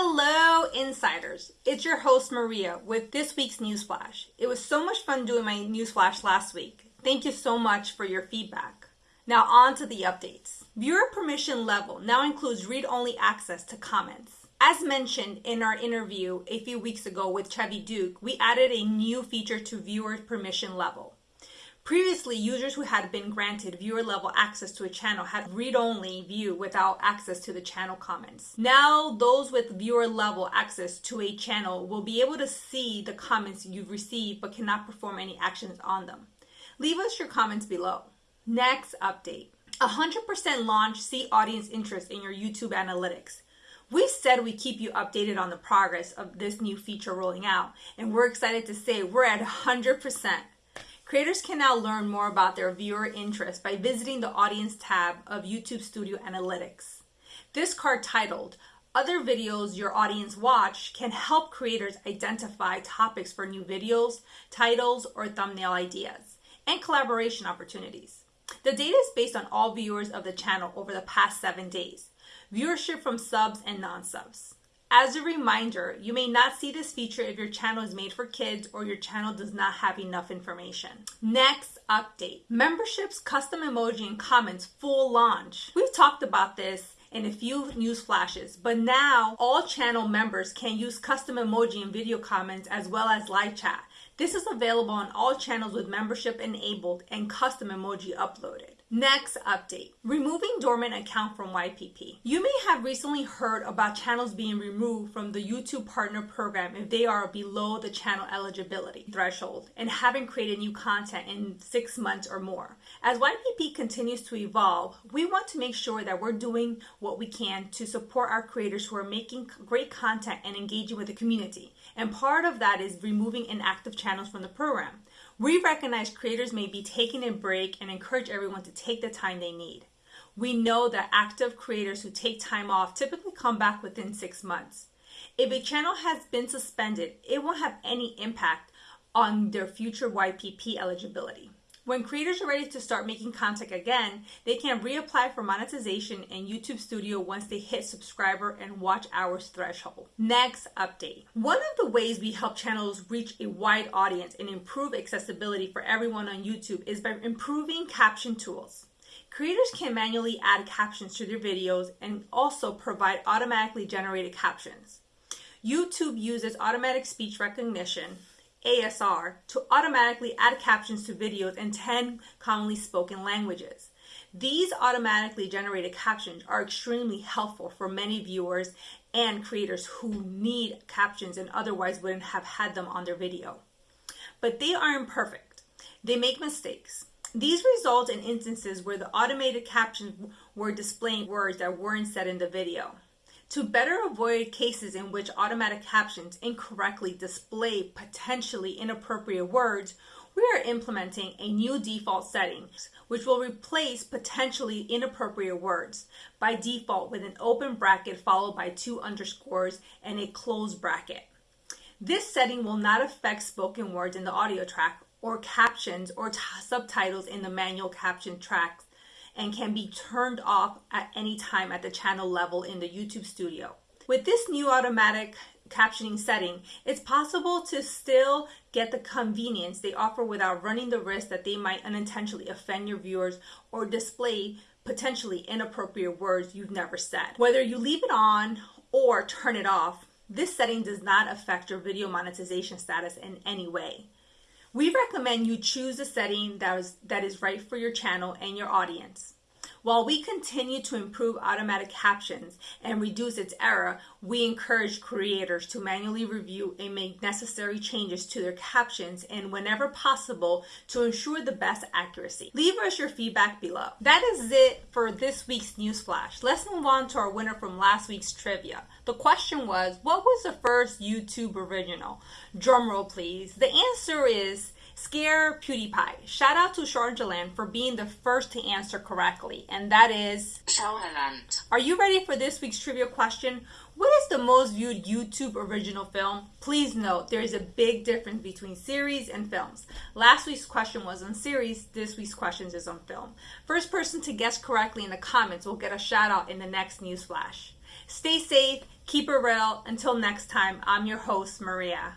Hello, insiders. It's your host, Maria, with this week's Newsflash. It was so much fun doing my Newsflash last week. Thank you so much for your feedback. Now, on to the updates. Viewer permission level now includes read only access to comments. As mentioned in our interview a few weeks ago with Chevy Duke, we added a new feature to viewer permission level. Previously, users who had been granted viewer level access to a channel had read only view without access to the channel comments. Now, those with viewer level access to a channel will be able to see the comments you've received but cannot perform any actions on them. Leave us your comments below. Next update 100% launch see audience interest in your YouTube analytics. We said we keep you updated on the progress of this new feature rolling out, and we're excited to say we're at 100%. Creators can now learn more about their viewer interest by visiting the Audience tab of YouTube Studio Analytics. This card titled, Other Videos Your Audience Watch can help creators identify topics for new videos, titles, or thumbnail ideas, and collaboration opportunities. The data is based on all viewers of the channel over the past seven days, viewership from subs and non subs. As a reminder, you may not see this feature if your channel is made for kids or your channel does not have enough information. Next update memberships, custom emoji, and comments full launch. We've talked about this in a few news flashes, but now all channel members can use custom emoji and video comments as well as live chat. This is available on all channels with membership enabled and custom emoji uploaded. Next update removing dormant account from YPP. You may have recently heard about channels being removed from the YouTube Partner Program if they are below the channel eligibility threshold and haven't created new content in six months or more. As YPP continues to evolve, we want to make sure that we're doing what we can to support our creators who are making great content and engaging with the community. And part of that is removing inactive channels from the program. We recognize creators may be taking a break and encourage everyone to take the time they need. We know that active creators who take time off typically come back within six months. If a channel has been suspended, it won't have any impact on their future YPP eligibility. When creators are ready to start making content again, they can reapply for monetization in YouTube Studio once they hit subscriber and watch hours threshold. Next update. One of the ways we help channels reach a wide audience and improve accessibility for everyone on YouTube is by improving caption tools. Creators can manually add captions to their videos and also provide automatically generated captions. YouTube uses automatic speech recognition ASR to automatically add captions to videos in 10 commonly spoken languages. These automatically generated captions are extremely helpful for many viewers and creators who need captions and otherwise wouldn't have had them on their video. But they aren't perfect. They make mistakes. These result in instances where the automated captions were displaying words that weren't said in the video. To better avoid cases in which automatic captions incorrectly display potentially inappropriate words, we are implementing a new default setting which will replace potentially inappropriate words by default with an open bracket followed by two underscores and a closed bracket. This setting will not affect spoken words in the audio track or captions or subtitles in the manual caption tracks and can be turned off at any time at the channel level in the YouTube studio. With this new automatic captioning setting, it's possible to still get the convenience they offer without running the risk that they might unintentionally offend your viewers or display potentially inappropriate words you've never said. Whether you leave it on or turn it off, this setting does not affect your video monetization status in any way. We recommend you choose a setting that is, that is right for your channel and your audience. While we continue to improve automatic captions and reduce its error, we encourage creators to manually review and make necessary changes to their captions and whenever possible to ensure the best accuracy. Leave us your feedback below. That is it for this week's news flash. Let's move on to our winner from last week's trivia. The question was, what was the first YouTube original? Drumroll please. The answer is Scare PewDiePie. Shout out to Sharjaland for being the first to answer correctly, and that is Showerland. Are you ready for this week's trivia question? What is the most viewed YouTube original film? Please note there is a big difference between series and films. Last week's question was on series, this week's question is on film. First person to guess correctly in the comments will get a shout out in the next news flash. Stay safe, Keep it real. Until next time, I'm your host, Maria.